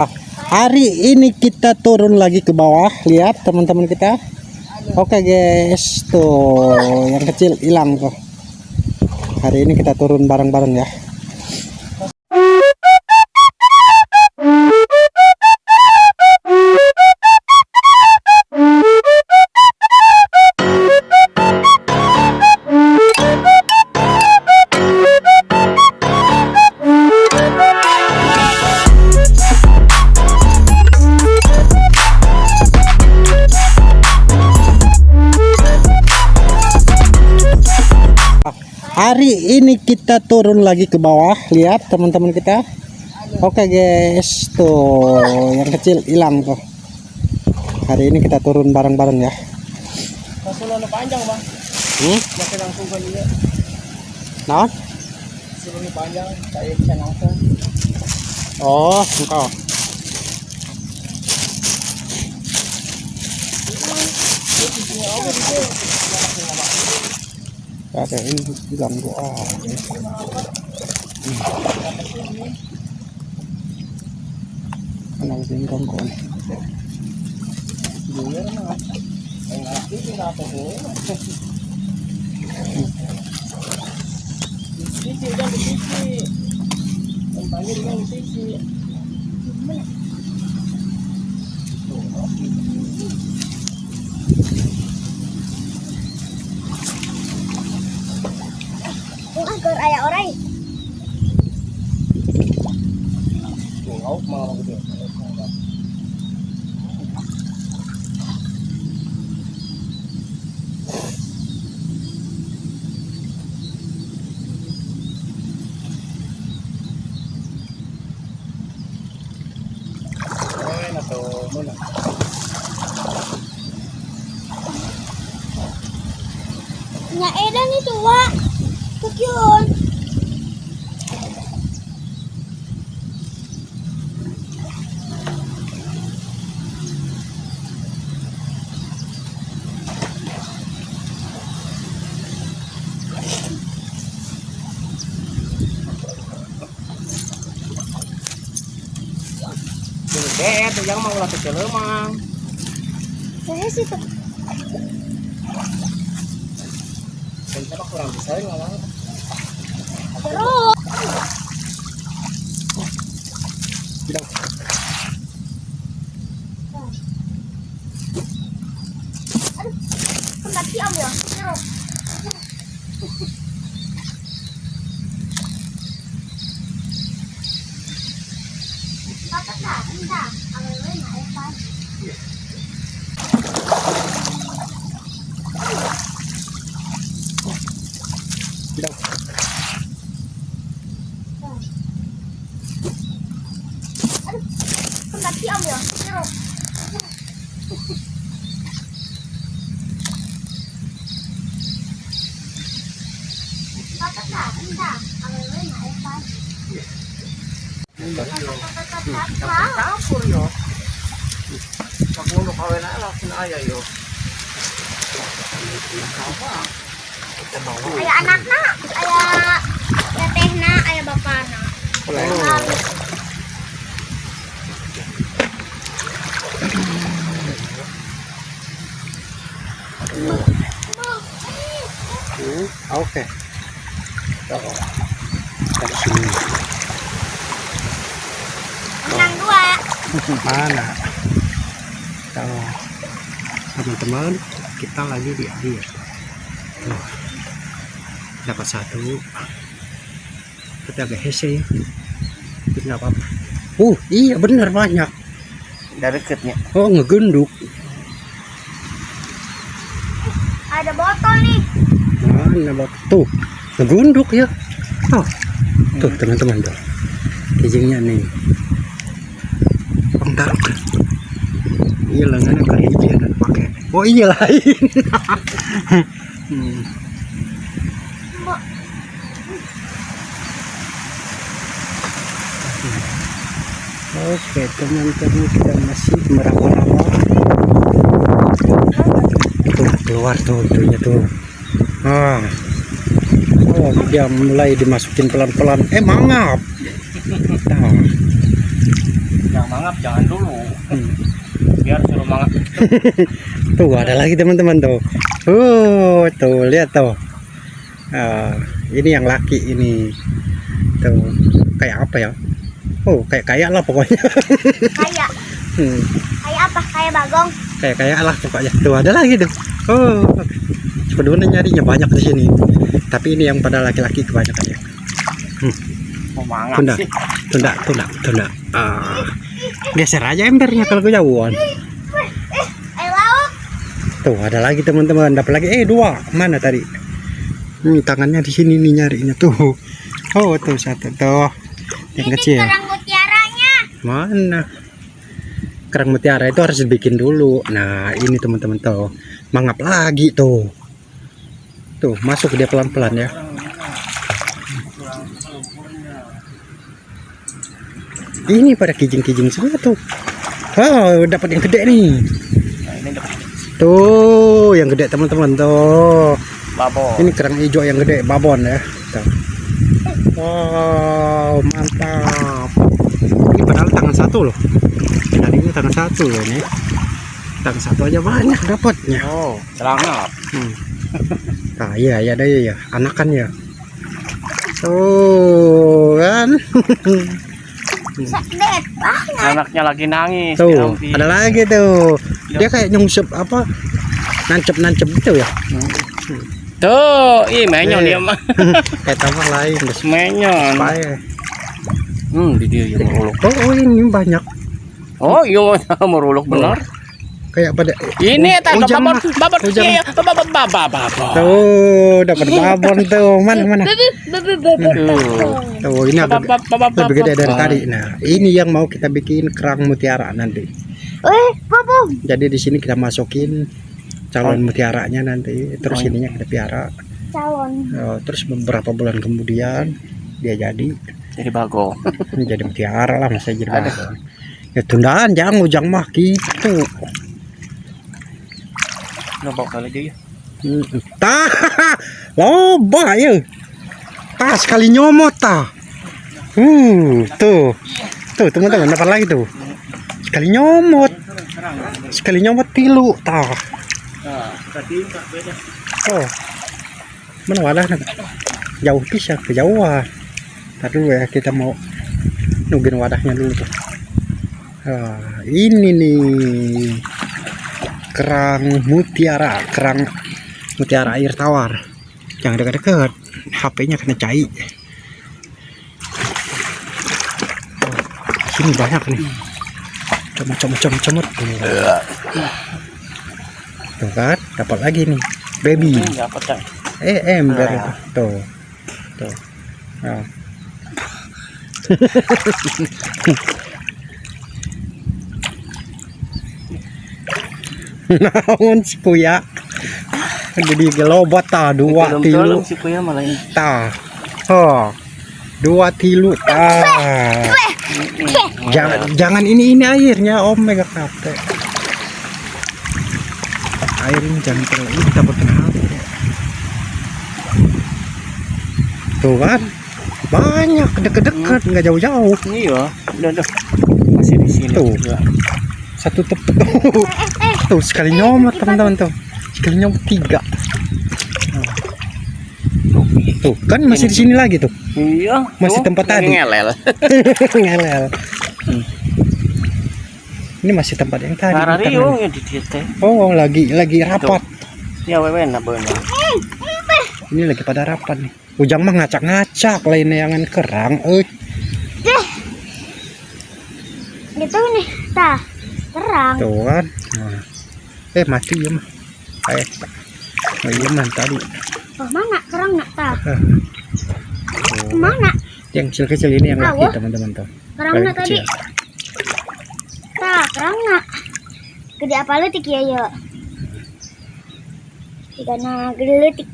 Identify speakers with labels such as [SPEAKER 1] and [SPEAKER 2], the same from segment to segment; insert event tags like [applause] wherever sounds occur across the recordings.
[SPEAKER 1] Hari ini kita turun lagi ke bawah, lihat teman-teman kita. Oke guys, tuh yang kecil hilang tuh. Hari ini kita turun bareng-bareng ya. Ini kita turun lagi ke bawah, lihat teman-teman kita. Oke guys, tuh yang kecil hilang tuh. Hari ini kita turun bareng-bareng ya.
[SPEAKER 2] Panjang bang,
[SPEAKER 1] Hmm?
[SPEAKER 2] langsung kan dia.
[SPEAKER 1] Nah,
[SPEAKER 2] panjang, saya bisa langsung.
[SPEAKER 1] oh engkau. Ada ini ganggu ah. Kenapa sih ganggu?
[SPEAKER 2] Dulu mah, yang ngerti sih nggak apa Sisi kan di sisi, yang panggil kan di sisi.
[SPEAKER 3] Kung
[SPEAKER 2] Tungau mau gitu. Ay, nato mo na.
[SPEAKER 3] Nya edan itu wa. Kukyun.
[SPEAKER 2] Gede, tuh yang mau latih kelemang.
[SPEAKER 3] Saya sih tuh.
[SPEAKER 2] Kenapa kurang bisa ngomong?
[SPEAKER 3] Terus.
[SPEAKER 2] Bilang.
[SPEAKER 3] Aduh. Tempat siam ya. Terus. Dapat dah, enggak. Awewe na eta.
[SPEAKER 2] Bilang.
[SPEAKER 3] Aduh. Tempat siam ya. Terus. Dapat bapak na.
[SPEAKER 2] Oh.
[SPEAKER 1] Oke. Dari sini.
[SPEAKER 3] Menang dua.
[SPEAKER 1] Mana? Kalau teman-teman kita lagi di air. Tuh. Dapat satu. Kita agak hese. Tapi nggak apa-apa. Uh, iya benar banyak.
[SPEAKER 2] Dari deketnya.
[SPEAKER 1] Oh, ngegenduk.
[SPEAKER 3] Ada botol nih.
[SPEAKER 1] Mana bak tuh ngegunduk ya. Oh, tuh teman-teman tuh. Kijingnya nih. Bang taruh. Iya lengannya kali aja dan pakai. Oh iya lain. [laughs] hmm. Oke teman-teman kita masih meraba-raba. Tuh keluar tuh itunya tuh. Ah. Oh, dia mulai dimasukin pelan-pelan. Eh mangap. Nah.
[SPEAKER 2] Yang mangap jangan dulu.
[SPEAKER 1] Hmm.
[SPEAKER 2] Biar suruh mangap. [laughs]
[SPEAKER 1] Tuh ada lagi teman-teman tuh. Oh, tuh lihat tuh. Ah, ini yang laki ini. Tuh kayak apa ya? Oh, kayak kayak lah pokoknya.
[SPEAKER 3] Kayak [laughs]
[SPEAKER 1] Hmm,
[SPEAKER 3] kayak apa? Kayak bagong.
[SPEAKER 1] kayak kayak lah pokoknya. Tuh ada lagi tuh. Oh, sebenarnya nyarinya banyak di sini. Tapi ini yang pada laki-laki kebanyakan ya.
[SPEAKER 2] Mau mangap
[SPEAKER 1] Tunda, tunda, tunda, tunda. Ah, geser aja embernya kalau kejauhan. Tuh ada lagi teman-teman, dapat lagi. Eh dua, mana tadi? Hmm, tangannya di sini nih nyarinya tuh. Oh tuh satu tuh, yang
[SPEAKER 3] Ini
[SPEAKER 1] kecil.
[SPEAKER 3] kerang mutiaranya.
[SPEAKER 1] Mana? Kerang mutiara itu harus dibikin dulu. Nah ini teman-teman tuh, mangap lagi tuh. Tuh masuk dia pelan-pelan ya. Ini pada kijing-kijing semua tuh. Oh dapat yang gede nih.
[SPEAKER 2] Nah, ini
[SPEAKER 1] Tuh, yang gede teman-teman tuh.
[SPEAKER 2] babo.
[SPEAKER 1] Ini kerang hijau yang gede, babon ya. Tuh. Wow, mantap. Ini padahal tangan satu loh. Tadinya tangan satu loh ini. Tangan satu aja banyak dapatnya.
[SPEAKER 2] Oh, celana.
[SPEAKER 1] Hmm. [laughs] Nah, iya, iya, ada ya, anakan ya. Tuh, kan.
[SPEAKER 2] Anaknya lagi nangis.
[SPEAKER 1] Tuh,
[SPEAKER 2] Diambil.
[SPEAKER 1] ada lagi tuh. Dia kayak nyungsep apa? Nancep-nancep gitu ya.
[SPEAKER 2] Tuh, ih menyon
[SPEAKER 1] Eh.
[SPEAKER 2] dia mah. [laughs]
[SPEAKER 1] Kayak tambah lain, guys.
[SPEAKER 2] Menyon. Hmm, di dia yang meruluk.
[SPEAKER 1] Oh, oh, ini banyak.
[SPEAKER 2] Oh, iya [laughs] meruluk benar.
[SPEAKER 1] Kayak pada
[SPEAKER 2] Ini tak
[SPEAKER 1] Ujang
[SPEAKER 2] babon babon iya babon babon babon.
[SPEAKER 1] Tuh, dapat babon tuh. Mana mana?
[SPEAKER 2] Tuh.
[SPEAKER 1] Ini agak
[SPEAKER 2] Babon
[SPEAKER 1] lebih gede dari tadi. Nah, ini yang mau kita bikin kerang mutiara nanti.
[SPEAKER 3] Eh, bobo.
[SPEAKER 1] Jadi di sini kita masukin calon mutiaranya nanti. Terus
[SPEAKER 2] Oh.
[SPEAKER 1] ininya kita piara.
[SPEAKER 3] Calon.
[SPEAKER 1] Oh, terus beberapa bulan kemudian dia jadi
[SPEAKER 2] Jadi bago.
[SPEAKER 1] jadi mutiara lah masa jadi babon. Ya tundaan jangan ujang mah gitu.
[SPEAKER 2] Nampak kali dia.
[SPEAKER 1] Hmm, Tah, loba ya. Tah sekali nyomot tah. Uh, tuh. Tuh teman-teman dapat lagi tuh. Sekali nyomot, sekali nyomot tilu tah.
[SPEAKER 2] Tadi.
[SPEAKER 1] Oh. Mana wadahnya? Jauh bisa kejauhan. Ntar dulu ya kita mau nungguin wadahnya dulu tuh. Ah, ini nih kerang mutiara, kerang mutiara air tawar. Jangan dekat-dekat, HP-nya kena cai. Oh, sini banyak nih. Comot, comot, comot, comot. Tuh kan, dapat lagi nih, baby. Eh, ember
[SPEAKER 2] Ah.
[SPEAKER 1] itu. Tuh. Tuh. Nah. [laughs] Naon si kuya? Jadi gelobot ta dua tilu
[SPEAKER 2] si kuya malah ini.
[SPEAKER 1] ta. Oh. Dua tilu ta. Jangan jangan ini ini airnya Om mega capek. Air ini jangan terlalu ini takut kena HP. Tuh kan banyak deket-deket nggak jauh-jauh
[SPEAKER 2] Iya, udah udah. Masih di sini
[SPEAKER 1] Tuh.
[SPEAKER 2] juga.
[SPEAKER 1] satu tep [laughs] tuh, sekali nyomot teman-teman tuh sekali nyomot tiga tuh kan masih di sini lagi tuh
[SPEAKER 2] Iya.
[SPEAKER 1] Masih tempat tadi.
[SPEAKER 2] Ngelel. [laughs]
[SPEAKER 1] ngelel Hmm. ini masih tempat yang tadi
[SPEAKER 2] ya di teh.
[SPEAKER 1] oh lagi lagi rapat
[SPEAKER 2] Ya wewe na bener.
[SPEAKER 1] ini lagi pada rapat nih ujang mah ngacak-ngacak lain yang kerang eh
[SPEAKER 3] Gitu nih. Tah. Kerang.
[SPEAKER 1] tuh kan Nah. Eh mati ya mah eh oh iya mah tadi
[SPEAKER 3] Oh, mana kerang nak tah?
[SPEAKER 1] Tuh.
[SPEAKER 3] Mana?
[SPEAKER 1] yang kecil-kecil ini yang laki teman-teman tuh
[SPEAKER 3] Kerang nak tadi. Tah, kerang nak. Gede apa letik ya, ya? Tiga na gede letik.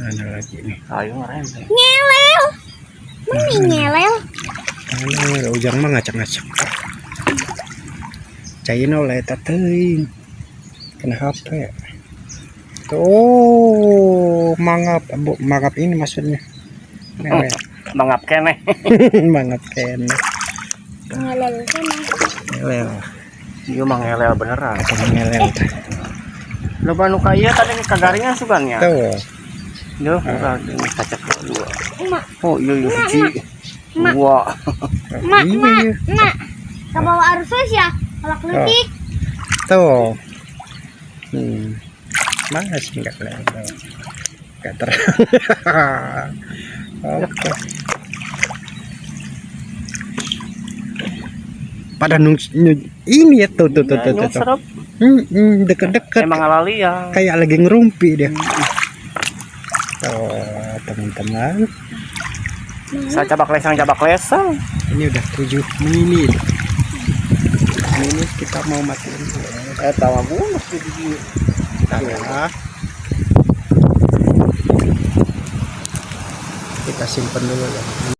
[SPEAKER 1] mana lagi nih
[SPEAKER 2] Ayo ngerem.
[SPEAKER 3] Ngelel. Mana ngelel?
[SPEAKER 1] Ano, ujang mah ngacak-ngacak. Cain oleh teuing. Kena HP. Tuh, mangap, bu, mangap ini maksudnya. Ngewe. [laughs]
[SPEAKER 2] Mangap kene. [laughs]
[SPEAKER 1] mangap kene.
[SPEAKER 3] Ngelel sana.
[SPEAKER 1] ngelel
[SPEAKER 2] Iya mah ngelel beneran.
[SPEAKER 1] atau ngelel
[SPEAKER 2] Lo banu kaya tadi kagaringan sugannya.
[SPEAKER 1] tahu
[SPEAKER 2] Duh, ini kaca dua.
[SPEAKER 3] Emak,
[SPEAKER 2] Oh iya iya suci.
[SPEAKER 3] Mak.
[SPEAKER 2] Dua.
[SPEAKER 3] emak,
[SPEAKER 1] Iya,
[SPEAKER 3] emak, emak. Ke bawah arus ya. Kalau kelutik.
[SPEAKER 1] tuh hmm. mana sih nggak kelihatan nggak terang [laughs] oke pada nung ini ya tuh tuh tuh tuh, tuh. Hmm, hmm, deket-deket
[SPEAKER 2] Emang alali ya.
[SPEAKER 1] kayak lagi ngerumpi dia oh teman-teman
[SPEAKER 2] Saya cabak lesang cabak lesang.
[SPEAKER 1] ini udah 7 menit menit kita mau matiin
[SPEAKER 2] Eh tawa bunus di di.
[SPEAKER 1] Nah, kita simpen dulu ya